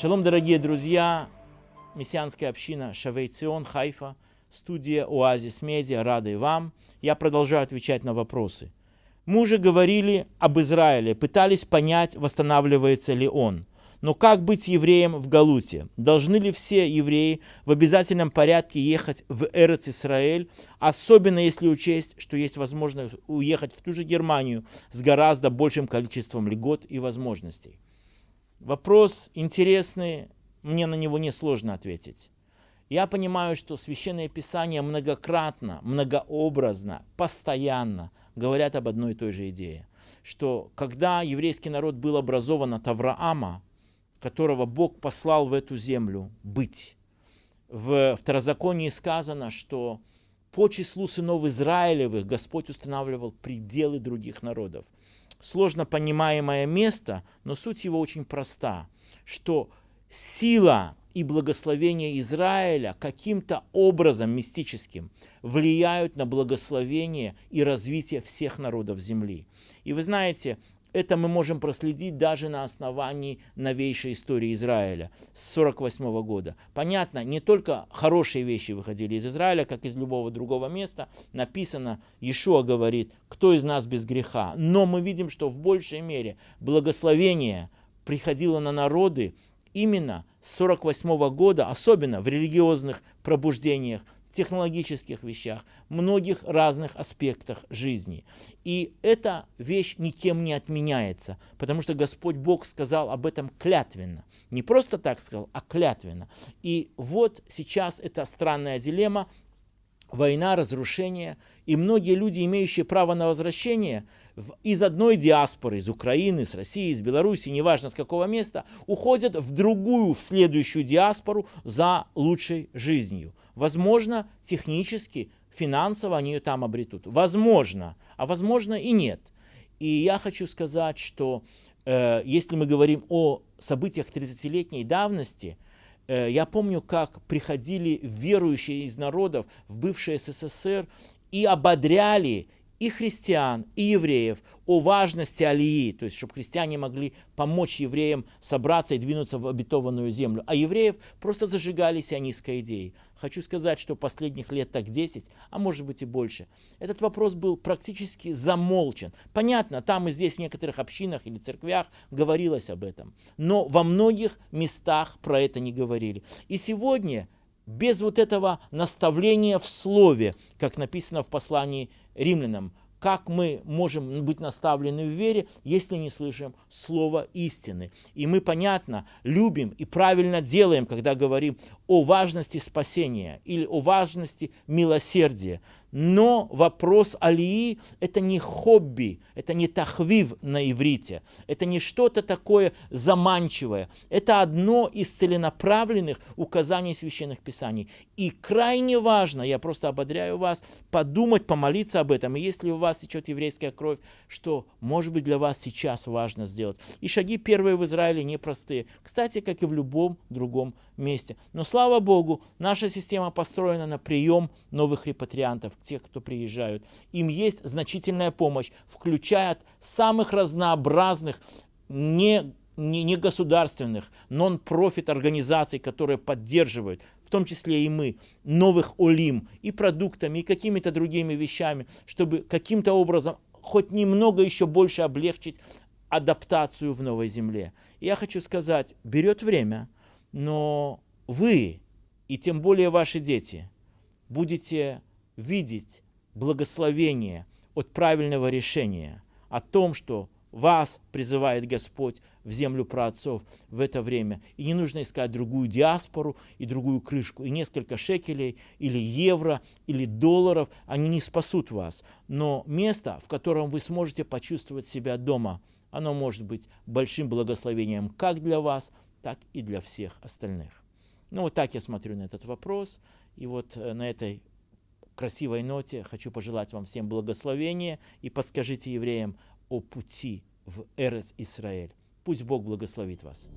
Шалом, дорогие друзья, мессианская община Шавейцион, Хайфа, студия Оазис Медиа, рады вам. Я продолжаю отвечать на вопросы. Мы уже говорили об Израиле, пытались понять, восстанавливается ли он. Но как быть евреем в Галуте? Должны ли все евреи в обязательном порядке ехать в Эрец Исраэль, особенно если учесть, что есть возможность уехать в ту же Германию с гораздо большим количеством льгот и возможностей? Вопрос интересный, мне на него несложно ответить. Я понимаю, что Священное Писание многократно, многообразно, постоянно говорят об одной и той же идее. Что когда еврейский народ был образован от Авраама, которого Бог послал в эту землю быть, в Второзаконии сказано, что по числу сынов Израилевых Господь устанавливал пределы других народов сложно понимаемое место, но суть его очень проста, что сила и благословение Израиля каким-то образом мистическим влияют на благословение и развитие всех народов земли. И вы знаете, это мы можем проследить даже на основании новейшей истории Израиля с 48 года. Понятно, не только хорошие вещи выходили из Израиля, как из любого другого места. Написано, Иешуа говорит, кто из нас без греха. Но мы видим, что в большей мере благословение приходило на народы именно с 48 года, особенно в религиозных пробуждениях, технологических вещах, многих разных аспектах жизни. И эта вещь никем не отменяется, потому что Господь Бог сказал об этом клятвенно. Не просто так сказал, а клятвенно. И вот сейчас эта странная дилемма, война, разрушение, и многие люди, имеющие право на возвращение, из одной диаспоры, из Украины, с России, из Беларуси, неважно с какого места, уходят в другую, в следующую диаспору за лучшей жизнью. Возможно, технически, финансово они ее там обретут. Возможно, а возможно и нет. И я хочу сказать, что э, если мы говорим о событиях 30-летней давности, я помню, как приходили верующие из народов в бывший СССР и ободряли и христиан, и евреев о важности Алии, то есть чтобы христиане могли помочь евреям собраться и двинуться в обетованную землю. А евреев просто зажигали сионистской идеей. Хочу сказать, что последних лет так 10, а может быть и больше, этот вопрос был практически замолчен. Понятно, там и здесь в некоторых общинах или церквях говорилось об этом, но во многих местах про это не говорили. И сегодня без вот этого наставления в слове, как написано в послании римлянам, как мы можем быть наставлены в вере, если не слышим слова истины. И мы, понятно, любим и правильно делаем, когда говорим о важности спасения или о важности милосердия. Но вопрос алии – это не хобби, это не тахвив на иврите, это не что-то такое заманчивое. Это одно из целенаправленных указаний священных писаний. И крайне важно, я просто ободряю вас, подумать, помолиться об этом. И если у вас течет еврейская кровь, что, может быть, для вас сейчас важно сделать. И шаги первые в Израиле непростые. Кстати, как и в любом другом месте. Но слава Богу, наша система построена на прием новых репатриантов, тех, кто приезжают. Им есть значительная помощь, включая от самых разнообразных, не не, государственных, нон-профит организаций, которые поддерживают, в том числе и мы, новых олим, и продуктами, и какими-то другими вещами, чтобы каким-то образом хоть немного еще больше облегчить адаптацию в новой земле. я хочу сказать, берет время – но вы, и тем более ваши дети, будете видеть благословение от правильного решения о том, что вас призывает Господь в землю праотцов в это время. И не нужно искать другую диаспору и другую крышку. И несколько шекелей, или евро, или долларов, они не спасут вас. Но место, в котором вы сможете почувствовать себя дома, оно может быть большим благословением как для вас, так и для всех остальных. Ну вот так я смотрю на этот вопрос. И вот э, на этой красивой ноте хочу пожелать вам всем благословения и подскажите евреям о пути в Эрец Израиль. Пусть Бог благословит вас.